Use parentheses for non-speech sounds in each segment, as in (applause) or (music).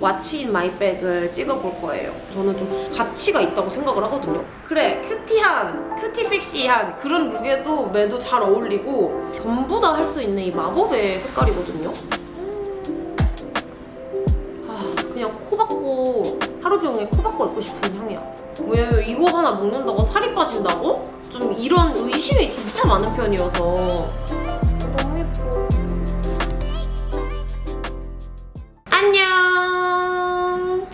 What's in my bag을 찍어볼 거예요. 저는 좀 가치가 있다고 생각을 하거든요. 그래, cutie한, cutie 섹시한 그런 look에도 매도 잘 어울리고 전부 다 할 수 있는 이 마법의 색깔이거든요. 아, 그냥 코 박고 하루 종일 코 박고 입고 싶은 향이야. 왜냐면 이거 하나 먹는다고 살이 빠진다고? 좀 이런 의심이 진짜 많은 편이어서 안녕.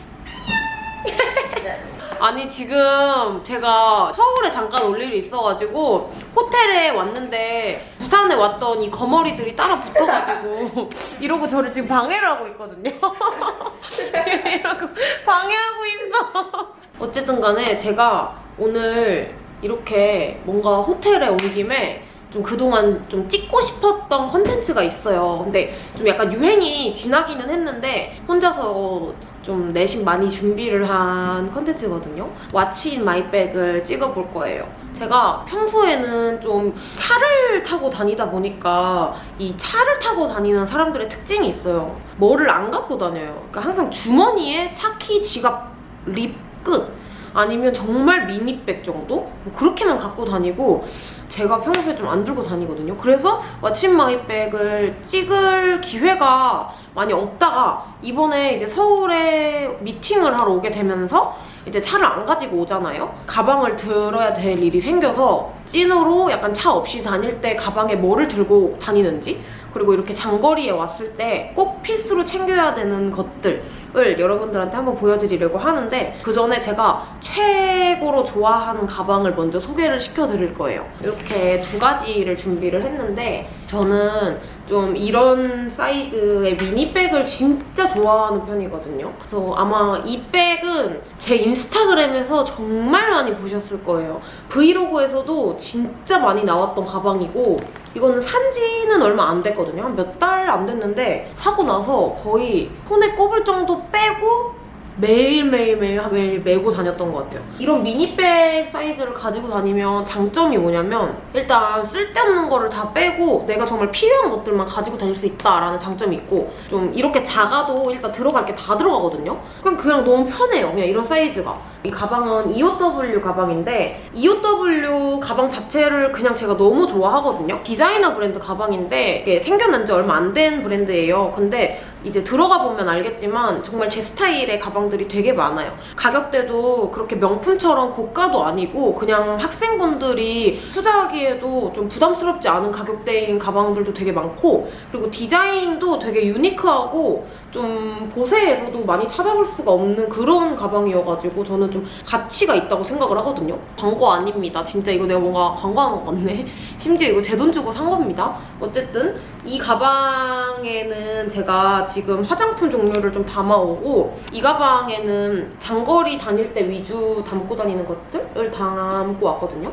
(laughs) 아니 지금 제가 서울에 잠깐 올 일이 있어가지고 호텔에 왔는데 부산에 왔더니 거머리들이 따라 붙어가지고 (laughs) 이러고 저를 지금 방해를 하고 있거든요. (laughs) 이러고 방해하고 있어. 어쨌든 간에 제가 오늘 이렇게 뭔가 호텔에 온 김에 좀 그동안 좀 찍고 싶었던 컨텐츠가 있어요. 근데 좀 약간 유행이 지나기는 했는데 혼자서 좀 내심 많이 준비를 한 컨텐츠거든요. What's in my bag을 찍어볼 거예요. 제가 평소에는 좀 차를 타고 다니다 보니까 이 차를 타고 다니는 사람들의 특징이 있어요. 뭐를 안 갖고 다녀요. 그러니까 항상 주머니에 차키, 지갑, lip, 끝. 아니면 정말 mini bag 정도? 뭐 그렇게만 갖고 다니고 제가 평소에 좀 안 들고 다니거든요. 그래서 What's my bag을 찍을 기회가 많이 없다가 이번에 이제 서울에 미팅을 하러 오게 되면서 이제 차를 안 가지고 오잖아요. 가방을 들어야 될 일이 생겨서 찐으로 약간 차 없이 다닐 때 가방에 뭐를 들고 다니는지 그리고 이렇게 장거리에 왔을 때 꼭 필수로 챙겨야 되는 것들을 여러분들한테 한번 보여드리려고 하는데 그 전에 제가 최고로 좋아하는 가방을 먼저 소개를 시켜드릴 거예요. 이렇게 두 가지를 준비를 했는데 저는 좀 이런 사이즈의 미니백을 진짜 좋아하는 편이거든요. 그래서 아마 이 백은 제 인스타그램에서 정말 많이 보셨을 거예요. 브이로그에서도 진짜 많이 나왔던 가방이고 이거는 산지는 얼마 안 됐거든요. 한 몇 달 안 됐는데 사고 나서 거의 손에 꼽을 정도 빼고 매일매일매일 매일 메고 다녔던 것 같아요. 이런 미니백 사이즈를 가지고 다니면 장점이 뭐냐면 일단 쓸데없는 거를 다 빼고 내가 정말 필요한 것들만 가지고 다닐 수 있다라는 장점이 있고 좀 이렇게 작아도 일단 들어갈 게 다 들어가거든요. 그냥 그냥 너무 편해요. 그냥 이런 사이즈가. 이 가방은 EOW 가방인데 EOW 가방 자체를 그냥 제가 너무 좋아하거든요. 디자이너 브랜드 가방인데 이게 생겨난 지 얼마 안 된 브랜드예요. 근데 이제 들어가 보면 알겠지만 정말 제 스타일의 가방들이 되게 많아요. 가격대도 그렇게 명품처럼 고가도 아니고 그냥 학생분들이 투자하기에도 좀 부담스럽지 않은 가격대인 가방들도 되게 많고 그리고 디자인도 되게 유니크하고 좀 보세에서도 많이 찾아볼 수가 없는 그런 가방이어가지고 저는 좀 가치가 있다고 생각을 하거든요. 광고 아닙니다. 진짜 이거 내가 뭔가 광고하는 것 같네. (laughs) 심지어 이거 제 돈 주고 산 겁니다. 어쨌든 이 가방에는 제가 지금 화장품 종류를 좀 담아오고 이 가방에는 장거리 다닐 때 위주 담고 다니는 것들을 담고 왔거든요.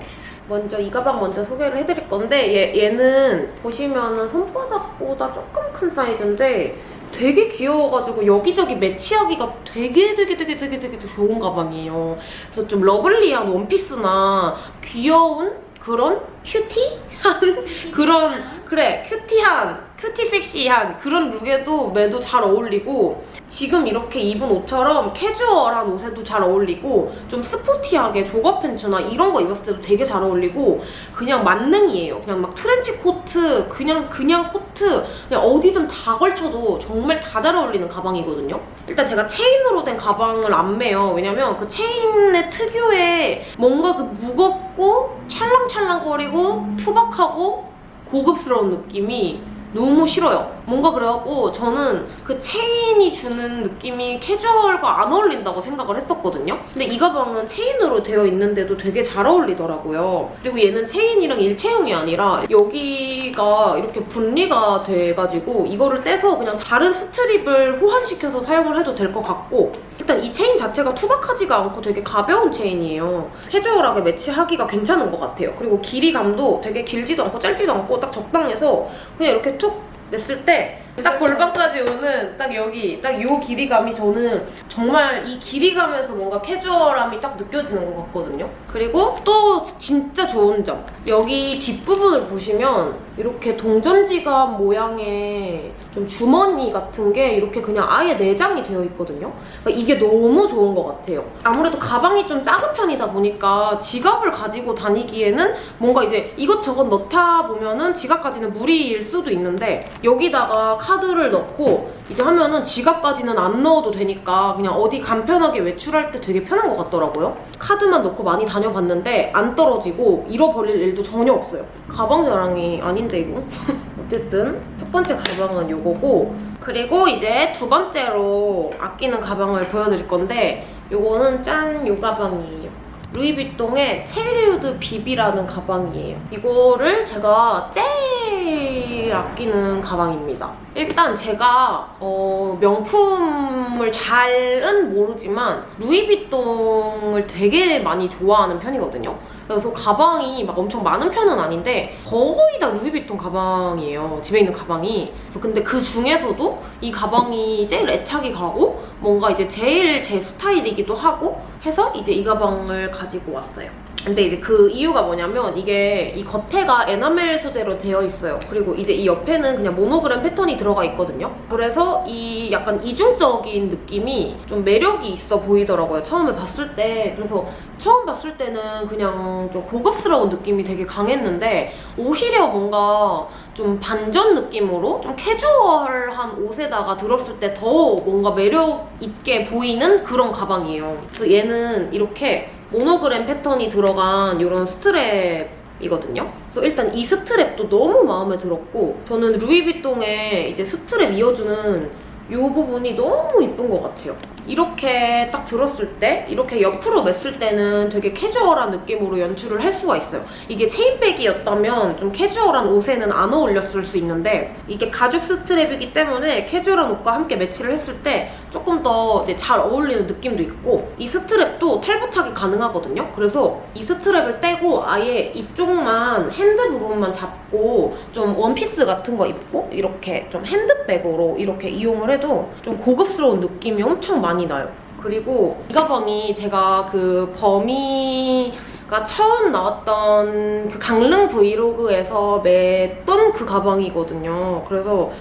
먼저 이 가방 먼저 소개를 해드릴 건데 얘, 얘는 보시면은 손바닥보다 조금 큰 사이즈인데 되게 귀여워가지고 여기저기 매치하기가 되게 되게 되게 되게 되게 좋은 가방이에요. 그래서 좀 lovely한 원피스나 귀여운 그런 cutie한 (laughs) 그런 그래 cutie한 cutie 섹시한 그런 look에도 매도 잘 어울리고 지금 이렇게 입은 옷처럼 캐주얼한 옷에도 잘 어울리고 좀 sporty하게 jogger pants나 이런 거 입었을 때도 되게 잘 어울리고 그냥 만능이에요. 그냥 막 트렌치 코트 그냥 그냥 코트 그냥 어디든 다 걸쳐도 정말 다 잘 어울리는 가방이거든요. 일단 제가 체인으로 된 가방을 안 매요. 왜냐면 그 체인의 특유의 뭔가 그 무겁고 찰랑찰랑거리고 투박하고 고급스러운 느낌이 너무 싫어요. 뭔가 그래갖고 저는 그 체인이 주는 느낌이 캐주얼과 안 어울린다고 생각을 했었거든요. 근데 이 가방은 체인으로 되어 있는데도 되게 잘 어울리더라고요. 그리고 얘는 체인이랑 일체형이 아니라 여기가 이렇게 분리가 돼가지고 이거를 떼서 그냥 다른 스트립을 호환시켜서 사용을 해도 될 것 같고 일단 이 체인 자체가 투박하지가 않고 되게 가벼운 체인이에요. 캐주얼하게 매치하기가 괜찮은 것 같아요. 그리고 길이감도 되게 길지도 않고 짧지도 않고 딱 적당해서 그냥 이렇게 툭 맸을 때 딱 골반까지 오는 딱 여기 딱 요 길이감이 저는 정말 이 길이감에서 뭔가 캐주얼함이 딱 느껴지는 것 같거든요. 그리고 또 진짜 좋은 점 여기 뒷부분을 보시면 이렇게 동전지갑 모양의 좀 주머니 같은 게 이렇게 그냥 아예 내장이 되어 있거든요. 그러니까 이게 너무 좋은 것 같아요. 아무래도 가방이 좀 작은 편이다 보니까 지갑을 가지고 다니기에는 뭔가 이제 이것저것 넣다 보면은 지갑까지는 무리일 수도 있는데 여기다가 카드를 넣고 이제 하면은 지갑까지는 안 넣어도 되니까 그냥 어디 간편하게 외출할 때 되게 편한 것 같더라고요. 카드만 넣고 많이 다녀봤는데 안 떨어지고 잃어버릴 일도 전혀 없어요. 가방 자랑이 아닌 데 이거? (laughs) 어쨌든 첫 번째 가방은 요거고 그리고 이제 두 번째로 아끼는 가방을 보여드릴 건데 요거는 짠 요 가방이에요. 루이비통의 체리우드 비비라는 가방이에요. 이거를 제가 제일 아끼는 가방입니다. 일단 제가 어, 명품을 잘은 모르지만 루이비통을 되게 많이 좋아하는 편이거든요. 그래서 가방이 막 엄청 많은 편은 아닌데 거의 다 루이비통 가방이에요. 집에 있는 가방이. 그래서 근데 그 중에서도 이 가방이 제일 애착이 가고 뭔가 이제 제일 제 스타일이기도 하고 해서 이제 이 가방을 가지고 왔어요. 근데 이제 그 이유가 뭐냐면 이게 이 겉에가 에나멜 소재로 되어 있어요. 그리고 이제 이 옆에는 그냥 모노그램 패턴이 들어가 있거든요. 그래서 이 약간 이중적인 느낌이 좀 매력이 있어 보이더라고요. 처음에 봤을 때. 그래서 처음 봤을 때는 그냥 좀 고급스러운 느낌이 되게 강했는데 오히려 뭔가 좀 반전 느낌으로 좀 캐주얼한 옷에다가 들었을 때 더 뭔가 매력 있게 보이는 그런 가방이에요. 그래서 얘는 이렇게 모노그램 패턴이 들어간 이런 스트랩 이거든요. 그래서 일단 이 strap도 너무 마음에 들었고 저는 Louis Vuitton에 이제 스트랩 이어주는 이 부분이 너무 이쁜 것 같아요. 이렇게 딱 들었을 때 이렇게 옆으로 맸을 때는 되게 캐주얼한 느낌으로 연출을 할 수가 있어요. 이게 chain bag이었다면 좀 캐주얼한 옷에는 안 어울렸을 수 있는데 이게 가죽 strap이기 때문에 캐주얼한 옷과 함께 매치를 했을 때 조금 더 잘 어울리는 느낌도 있고 이 strap도 탈부착이 가능하거든요. 그래서 이 strap을 떼고 아예 이쪽만 hand 부분만 잡고 좀 원피스 같은 거 입고 이렇게 좀 핸드백으로 이렇게 이용을 해도 좀 고급스러운 느낌이 엄청 많이 나요. 그리고 이 가방이 제가 그 범이가 처음 나왔던 그 강릉 브이로그에서 맸던 그 가방이거든요. 그래서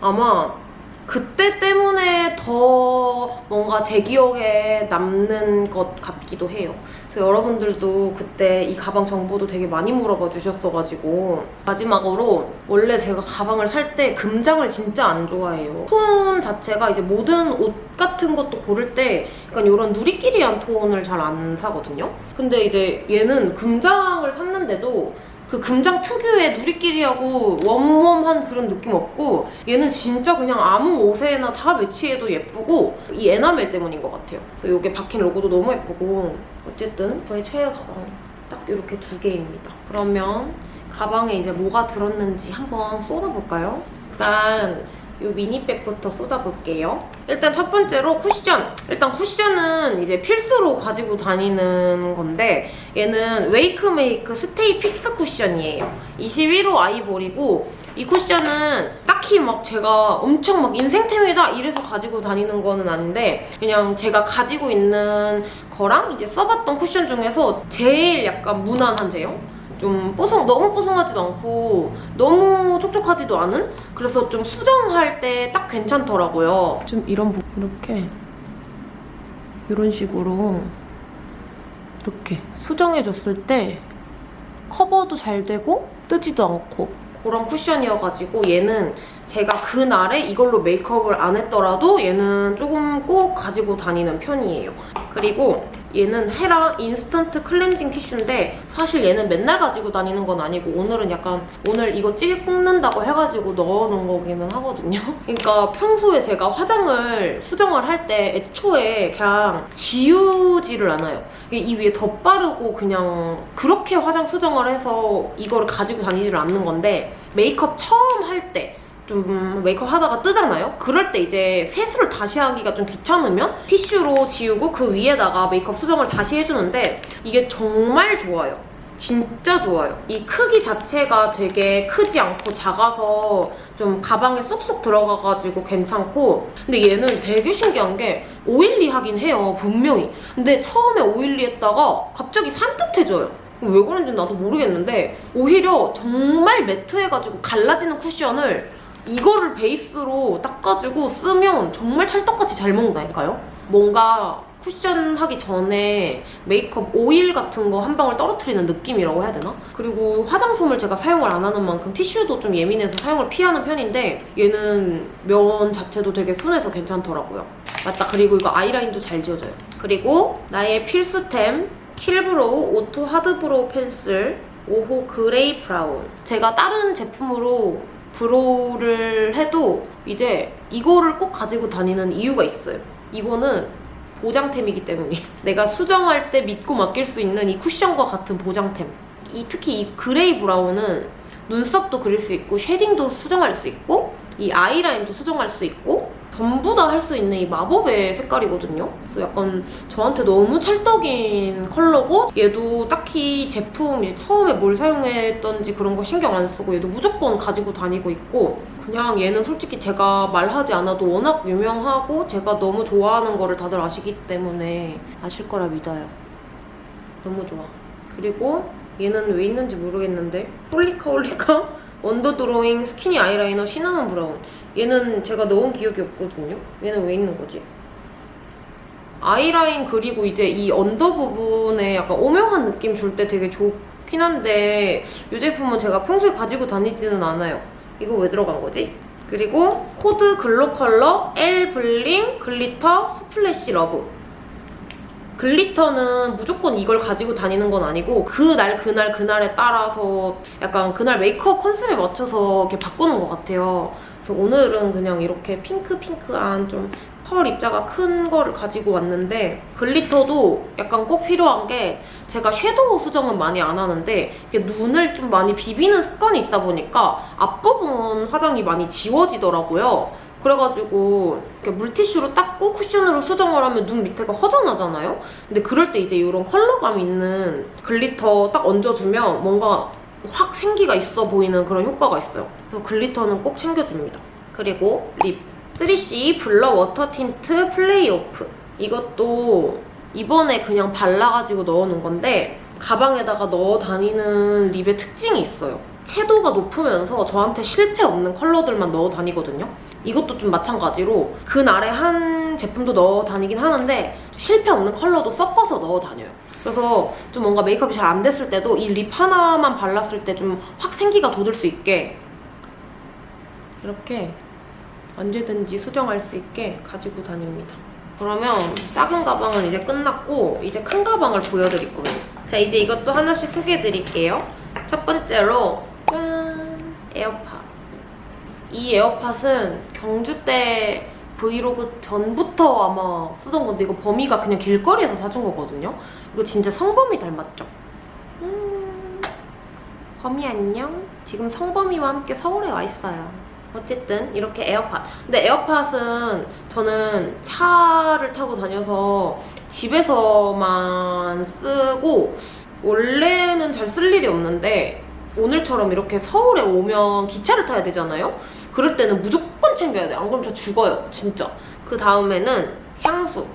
아마 그때 때문에 더 뭔가 제 기억에 남는 것 같기도 해요. 그래서 여러분들도 그때 이 가방 정보도 되게 많이 물어봐 주셨어가지고 마지막으로 원래 제가 가방을 살 때 금장을 진짜 안 좋아해요. 톤 자체가 이제 모든 옷 같은 것도 고를 때 약간 이런 누리끼리한 톤을 잘 안 사거든요. 근데 이제 얘는 금장을 샀는데도 그 금장 특유의 누리끼리하고 웜웜한 그런 느낌 없고 얘는 진짜 그냥 아무 옷에나 다 매치해도 예쁘고 이 에나멜 때문인 것 같아요. 그래서 이게 박힌 로고도 너무 예쁘고 어쨌든 저의 최애 가방 딱 이렇게 두 개입니다. 그러면 가방에 이제 뭐가 들었는지 한번 쏟아볼까요? 일단 이 미니백부터 쏟아볼게요. 일단 첫 번째로 쿠션. 일단 쿠션은 이제 필수로 가지고 다니는 건데 얘는 WAKEMAKE Stay Fix 쿠션이에요. 21호 아이보리고 이 쿠션은 딱히 막 제가 엄청 막 인생템이다 이래서 가지고 다니는 거는 아닌데 그냥 제가 가지고 있는 거랑 이제 써봤던 쿠션 중에서 제일 약간 무난한 제형? 좀 뽀송 너무 뽀송하지도 않고 너무 촉촉하지도 않은? 그래서 좀 수정할 때 딱 괜찮더라고요. 좀 이런 부 이렇게. 이런 식으로 이렇게 수정해줬을 때 커버도 잘 되고 뜨지도 않고. 그런 쿠션이어가지고 얘는 제가 그날에 이걸로 메이크업을 안 했더라도 얘는 조금 꼭 가지고 다니는 편이에요. 그리고 얘는 헤라 인스턴트 클렌징 티슈인데 사실 얘는 맨날 가지고 다니는 건 아니고 오늘은 약간 오늘 이거 찌개 굽는다고 해가지고 넣어놓은 거기는 하거든요. (laughs) 그러니까 평소에 제가 화장을 수정을 할 때 애초에 그냥 지우지를 않아요. 이 위에 덧바르고 그냥 그렇게 화장 수정을 해서 이거를 가지고 다니지를 않는 건데 메이크업 처음 할 때 좀 메이크업 하다가 뜨잖아요? 그럴 때 이제 세수를 다시 하기가 좀 귀찮으면 티슈로 지우고 그 위에다가 메이크업 수정을 다시 해주는데 이게 정말 좋아요. 진짜 좋아요. 이 크기 자체가 되게 크지 않고 작아서 좀 가방에 쏙쏙 들어가가지고 괜찮고 근데 얘는 되게 신기한 게 오일리하긴 해요, 분명히. 근데 처음에 오일리했다가 갑자기 산뜻해져요. 왜 그런지 나도 모르겠는데 오히려 정말 매트해가지고 갈라지는 쿠션을 이거를 베이스로 닦아주고 쓰면 정말 찰떡같이 잘 먹는다니까요? 뭔가 쿠션 하기 전에 메이크업 오일 같은 거 한 방울 떨어뜨리는 느낌이라고 해야 되나? 그리고 화장솜을 제가 사용을 안 하는 만큼 티슈도 좀 예민해서 사용을 피하는 편인데 얘는 면 자체도 되게 순해서 괜찮더라고요. 맞다. 그리고 이거 아이라인도 잘 지워져요. 그리고 나의 필수템 Kill Brow Auto Hard Brow Pencil 5호 gray brown 제가 다른 제품으로 brow를 해도 이제 이거를 꼭 가지고 다니는 이유가 있어요. 이거는 보장템이기 때문이에요. (laughs) 내가 수정할 때 믿고 맡길 수 있는 이 쿠션과 같은 보장템. 이 특히 이 gray brown은 눈썹도 그릴 수 있고 shading도 수정할 수 있고 이 아이라인도 수정할 수 있고 전부 다 할 수 있는 이 마법의 색깔이거든요. 그래서 약간 저한테 너무 찰떡인 컬러고 얘도 딱히 제품 이제 처음에 뭘 사용했던지 그런 거 신경 안 쓰고 얘도 무조건 가지고 다니고 있고 그냥 얘는 솔직히 제가 말하지 않아도 워낙 유명하고 제가 너무 좋아하는 거를 다들 아시기 때문에 아실 거라 믿어요. 너무 좋아. 그리고 얘는 왜 있는지 모르겠는데 홀리카 홀리카 (laughs) 원더 드로잉 스키니 아이라이너 시나몬 브라운 얘는 제가 넣은 기억이 없거든요 얘는 왜 있는 거지? 아이라인 그리고 이제 이 언더 부분에 약간 오묘한 느낌 줄 때 되게 좋긴 한데 이 제품은 제가 평소에 가지고 다니지는 않아요 이거 왜 들어간 거지? 그리고 코드 글로 컬러 L 블링 글리터 스플래시 러브 glitter는 무조건 이걸 가지고 다니는 건 아니고 그날 그날 그날에 따라서 약간 그날 메이크업 컨셉에 맞춰서 이렇게 바꾸는 것 같아요. 그래서 오늘은 그냥 이렇게 핑크핑크한 좀 펄 입자가 큰 거를 가지고 왔는데 glitter도 약간 꼭 필요한 게 제가 섀도우 수정은 많이 안 하는데 이게 눈을 좀 많이 비비는 습관이 있다 보니까 앞부분 화장이 많이 지워지더라고요. 그래가지고 물티슈로 닦고 쿠션으로 수정을 하면 눈 밑에가 허전하잖아요? 근데 그럴 때 이제 이런 컬러감 있는 glitter 딱 얹어주면 뭔가 확 생기가 있어 보이는 그런 효과가 있어요. 그래서 glitter는 꼭 챙겨줍니다. 그리고 lip. 3C 블러 워터 틴트 플레이 오프. 이것도 이번에 그냥 발라가지고 넣어놓은 건데 가방에다가 넣어 다니는 lip의 특징이 있어요. 채도가 높으면서 저한테 실패 없는 컬러들만 넣어 다니거든요. 이것도 좀 마찬가지로 그날에 한 제품도 넣어 다니긴 하는데 실패 없는 컬러도 섞어서 넣어 다녀요. 그래서 좀 뭔가 메이크업이 잘 안 됐을 때도 이 lip 하나만 발랐을 때 좀 확 생기가 돋을 수 있게 이렇게 언제든지 수정할 수 있게 가지고 다닙니다. 그러면 작은 가방은 이제 끝났고 이제 큰 가방을 보여드릴 거예요. 자 이제 이것도 하나씩 소개해드릴게요. 첫 번째로 짠! 에어팟. 이 에어팟은 경주 때 브이로그 전부터 아마 쓰던 건데 이거 범이가 그냥 길거리에서 사준 거거든요. 이거 진짜 성범이 닮았죠? 음, 범이 안녕? 지금 성범이와 함께 서울에 와 있어요. 어쨌든 이렇게 에어팟. 근데 에어팟은 저는 차를 타고 다녀서 집에서만 쓰고 원래는 잘 쓸 일이 없는데 오늘처럼 이렇게 서울에 오면 기차를 타야 되잖아요? 그럴 때는 무조건 챙겨야 돼. 안 그러면 저 죽어요. 진짜. 그 다음에는 향수.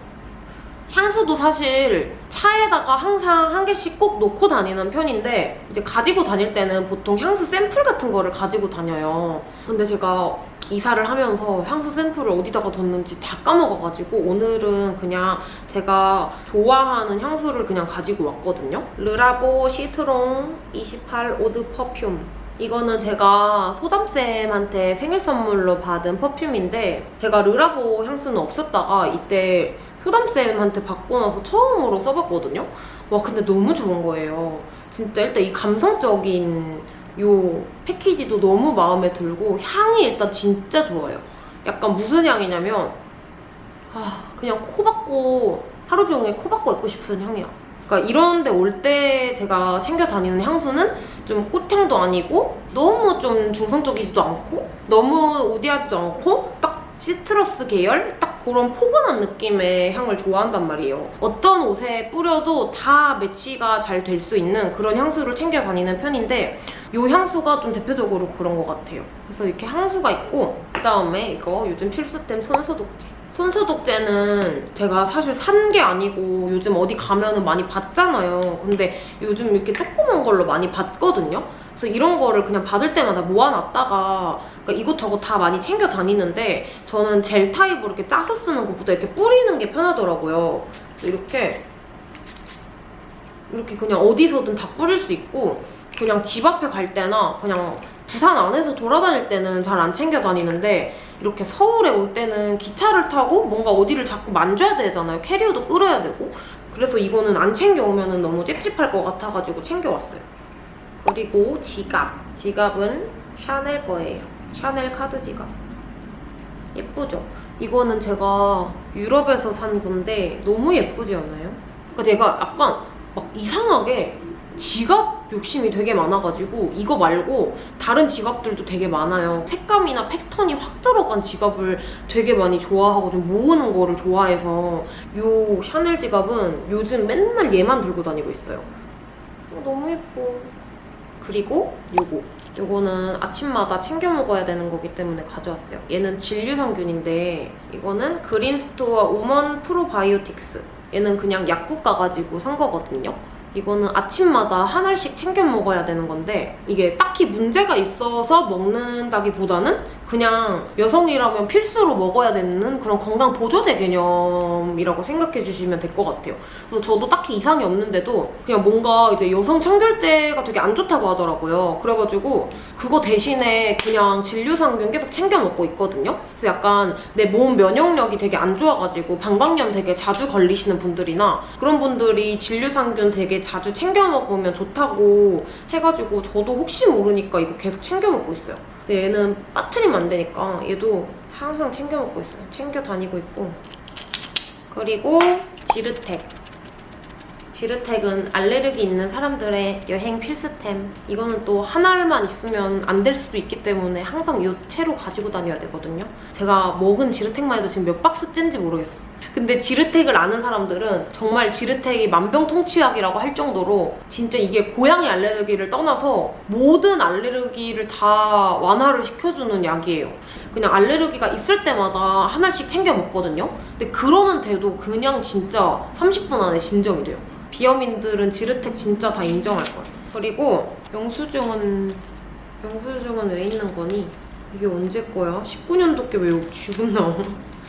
향수도 사실 차에다가 항상 한 개씩 꼭 놓고 다니는 편인데 이제 가지고 다닐 때는 보통 향수 샘플 같은 거를 가지고 다녀요. 근데 제가 이사를 하면서 향수 샘플을 어디다가 뒀는지 다 까먹어가지고 오늘은 그냥 제가 좋아하는 향수를 그냥 가지고 왔거든요. 르라보 시트롱 28 오드 퍼퓸 이거는 제가 소담쌤한테 생일 선물로 받은 퍼퓸인데 제가 르라보 향수는 없었다가 이때 소담쌤한테 받고 나서 처음으로 써봤거든요. 와 근데 너무 좋은 거예요. 진짜 일단 이 감성적인 요 패키지도 너무 마음에 들고 향이 일단 진짜 좋아요. 약간 무슨 향이냐면 아 그냥 코 박고 하루 종일 코 박고 있고 싶은 향이야. 그러니까 이런 데 올 때 제가 챙겨 다니는 향수는 좀 꽃향도 아니고 너무 좀 중성적이지도 않고 너무 우디하지도 않고 딱 시트러스 계열 딱 그런 포근한 느낌의 향을 좋아한단 말이에요. 어떤 옷에 뿌려도 다 매치가 잘 될 수 있는 그런 향수를 챙겨 다니는 편인데 이 향수가 좀 대표적으로 그런 것 같아요. 그래서 이렇게 향수가 있고 그다음에 이거 요즘 필수템 손소독제. 손소독제는 제가 사실 산 게 아니고 요즘 어디 가면 은 많이 받잖아요. 근데 요즘 이렇게 조그만 걸로 많이 받거든요. 그래서 이런 거를 그냥 받을 때마다 모아놨다가 그러니까 이것저것 다 많이 챙겨 다니는데 저는 젤 타입으로 이렇게 짜서 쓰는 것보다 이렇게 뿌리는 게 편하더라고요. 이렇게 이렇게 그냥 어디서든 다 뿌릴 수 있고 그냥 집 앞에 갈 때나 그냥 부산 안에서 돌아다닐 때는 잘 안 챙겨 다니는데 이렇게 서울에 올 때는 기차를 타고 뭔가 어디를 자꾸 만져야 되잖아요. 캐리어도 끌어야 되고. 그래서 이거는 안 챙겨오면 너무 찝찝할 것 같아가지고 챙겨왔어요. 그리고 지갑. 지갑은 샤넬 거예요. 샤넬 카드 지갑. 예쁘죠? 이거는 제가 유럽에서 산 건데 너무 예쁘지 않아요? 그러니까 제가 약간 막 이상하게 지갑 욕심이 되게 많아가지고 이거 말고 다른 지갑들도 되게 많아요. 색감이나 패턴이 확 들어간 지갑을 되게 많이 좋아하고 좀 모으는 거를 좋아해서 요 샤넬 지갑은 요즘 맨날 얘만 들고 다니고 있어요. 어, 너무 예뻐. 그리고 요거. 요거는 아침마다 챙겨 먹어야 되는 거기 때문에 가져왔어요. 얘는 진류성균인데 이거는 그린스토어 우먼 프로바이오틱스. 얘는 그냥 약국 가가지고 산 거거든요. 이거는 아침마다 한 알씩 챙겨 먹어야 되는 건데 이게 딱히 문제가 있어서 먹는다기보다는 그냥 여성이라면 필수로 먹어야 되는 그런 건강 보조제 개념이라고 생각해 주시면 될 것 같아요. 그래서 저도 딱히 이상이 없는데도 그냥 뭔가 이제 여성 청결제가 되게 안 좋다고 하더라고요. 그래가지고 그거 대신에 그냥 진류상균 계속 챙겨 먹고 있거든요. 그래서 약간 내 몸 면역력이 되게 안 좋아가지고 방광염 되게 자주 걸리시는 분들이나 그런 분들이 진류상균 되게 자주 챙겨 먹으면 좋다고 해가지고 저도 혹시 모르니까 이거 계속 챙겨 먹고 있어요. 그래서 얘는 빠트리면 안 되니까 얘도 항상 챙겨 먹고 있어요. 챙겨 다니고 있고. 그리고 지르텍. 지르텍은 알레르기 있는 사람들의 여행 필수템. 이거는 또 한 알만 있으면 안 될 수도 있기 때문에 항상 요 채로 가지고 다녀야 되거든요. 제가 먹은 지르텍만 해도 지금 몇 박스째인지 모르겠어. 근데 지르텍을 아는 사람들은 정말 지르텍이 만병통치약이라고 할 정도로 진짜 이게 고양이 알레르기를 떠나서 모든 알레르기를 다 완화를 시켜주는 약이에요. 그냥 알레르기가 있을 때마다 하나씩 챙겨 먹거든요. 근데 그러면 돼도 그냥 진짜 30분 안에 진정이 돼요. 비염인들은 지르텍 진짜 다 인정할 거예요. 그리고 영수증은 영수증은 왜 있는 거니? 이게 언제 거야? 19년도 게왜 지금 나와?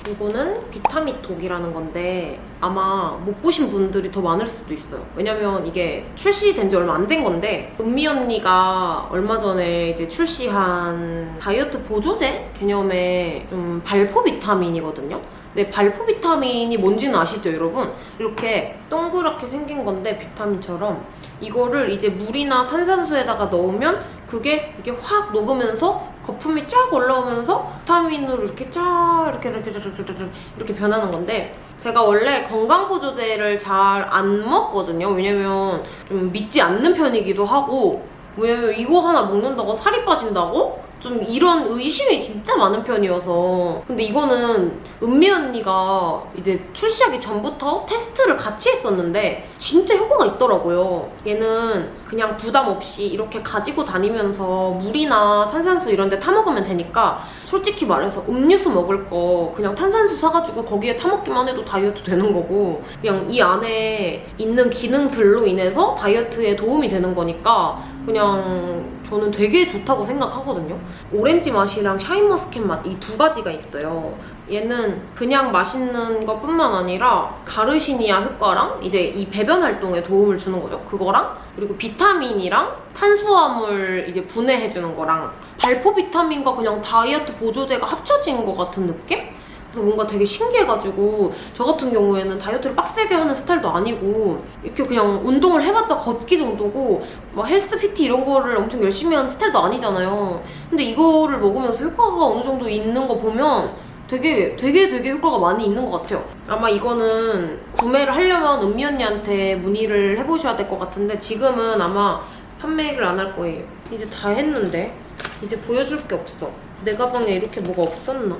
이거는 비타미톡이라는 건데 아마 못 보신 분들이 더 많을 수도 있어요. 왜냐면 이게 출시된 지 얼마 안 된 건데 은미 언니가 얼마 전에 이제 출시한 다이어트 보조제 개념의 좀 발포 비타민이거든요. 근데 발포 비타민이 뭔지는 아시죠, 여러분? 이렇게 동그랗게 생긴 건데 비타민처럼 이거를 이제 물이나 탄산수에다가 넣으면 그게 이게 확 녹으면서 거품이 쫙 올라오면서 비타민으로 이렇게 쫙 이렇게 이렇게 이렇게 이렇게, 이렇게 변하는 건데 제가 원래 건강보조제를 잘 안 먹거든요. 왜냐면 좀 믿지 않는 편이기도 하고 왜냐면 이거 하나 먹는다고 살이 빠진다고? 좀 이런 의심이 진짜 많은 편이어서. 근데 이거는 은미 언니가 이제 출시하기 전부터 테스트를 같이 했었는데 진짜 효과가 있더라고요. 얘는 그냥 부담 없이 이렇게 가지고 다니면서 물이나 탄산수 이런 데 타먹으면 되니까 솔직히 말해서 음료수 먹을 거 그냥 탄산수 사가지고 거기에 타먹기만 해도 다이어트 되는 거고 그냥 이 안에 있는 기능들로 인해서 다이어트에 도움이 되는 거니까 그냥 저는 되게 좋다고 생각하거든요. 오렌지 맛이랑 샤인머스켓 맛 이 두 가지가 있어요. 얘는 그냥 맛있는 것뿐만 아니라 가르시니아 효과랑 이제 이 배변 활동에 도움을 주는 거죠. 그거랑 그리고 비타민이랑 탄수화물 이제 분해해주는 거랑 발포 비타민과 그냥 다이어트 보조제가 합쳐진 것 같은 느낌? 그래서 뭔가 되게 신기해가지고 저 같은 경우에는 다이어트를 빡세게 하는 스타일도 아니고 이렇게 그냥 운동을 해봤자 걷기 정도고 막 헬스 PT 이런 거를 엄청 열심히 하는 스타일도 아니잖아요. 근데 이거를 먹으면서 효과가 어느 정도 있는 거 보면 되게 되게 되게 효과가 많이 있는 것 같아요. 아마 이거는 구매를 하려면 은미 언니한테 문의를 해보셔야 될 것 같은데 지금은 아마 판매를 안 할 거예요. 이제 다 했는데 이제 보여줄 게 없어. 내 가방에 이렇게 뭐가 없었나?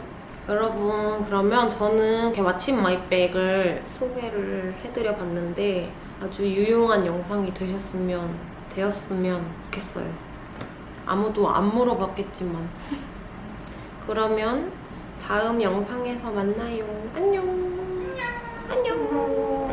여러분 그러면 저는 이렇게 마침 마이백을 소개를 해드려 봤는데 아주 유용한 영상이 되셨으면 되었으면 좋겠어요 아무도 안 물어봤겠지만 (laughs) 그러면 다음 영상에서 만나요. 안녕. 안녕.